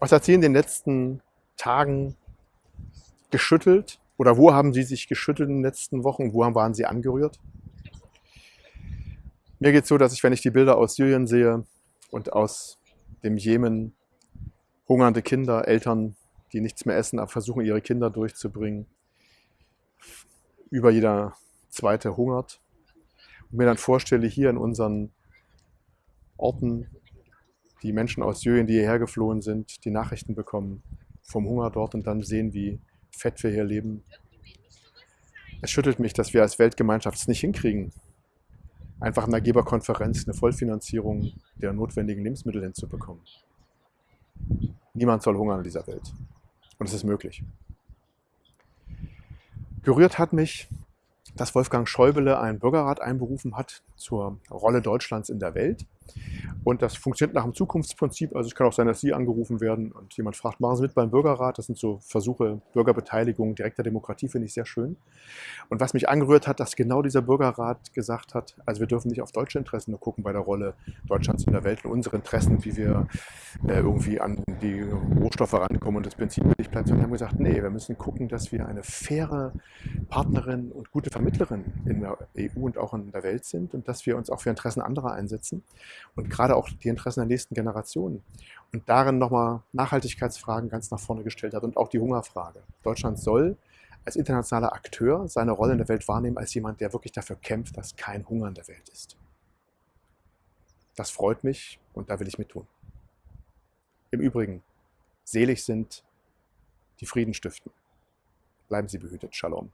Was hat Sie in den letzten Tagen geschüttelt? Oder wo haben Sie sich geschüttelt in den letzten Wochen? Wo waren Sie angerührt? Mir geht es so, dass ich, wenn ich die Bilder aus Syrien sehe und aus dem Jemen, hungernde Kinder, Eltern, die nichts mehr essen, aber versuchen, ihre Kinder durchzubringen, über jeder zweite hungert. Und mir dann vorstelle, hier in unseren Orten, die Menschen aus Syrien, die hierher geflohen sind, die Nachrichten bekommen vom Hunger dort und dann sehen, wie fett wir hier leben. Es schüttelt mich, dass wir als Weltgemeinschaft es nicht hinkriegen, einfach in der Geberkonferenz eine Vollfinanzierung der notwendigen Lebensmittel hinzubekommen. Niemand soll hungern in dieser Welt. Und es ist möglich. Gerührt hat mich, dass Wolfgang Schäuble einen Bürgerrat einberufen hat zur Rolle Deutschlands in der Welt. Und das funktioniert nach dem Zukunftsprinzip. Also es kann auch sein, dass Sie angerufen werden und jemand fragt, machen Sie mit beim Bürgerrat. Das sind so Versuche, Bürgerbeteiligung, direkter Demokratie, finde ich sehr schön. Und was mich angerührt hat, dass genau dieser Bürgerrat gesagt hat, also wir dürfen nicht auf deutsche Interessen nur gucken bei der Rolle Deutschlands in der Welt und unsere Interessen, wie wir äh, irgendwie an die Rohstoffe rankommen und das Benzin nicht bleibt, sondern haben gesagt, nee, wir müssen gucken, dass wir eine faire Partnerin und gute Vermittlerin in der EU und auch in der Welt sind und dass wir uns auch für Interessen anderer einsetzen und gerade auch die Interessen der nächsten Generationen. Und darin nochmal Nachhaltigkeitsfragen ganz nach vorne gestellt hat und auch die Hungerfrage. Deutschland soll als internationaler Akteur seine Rolle in der Welt wahrnehmen als jemand, der wirklich dafür kämpft, dass kein Hunger in der Welt ist. Das freut mich und da will ich mit tun. Im Übrigen, selig sind die Frieden stiften. Bleiben Sie behütet. Shalom.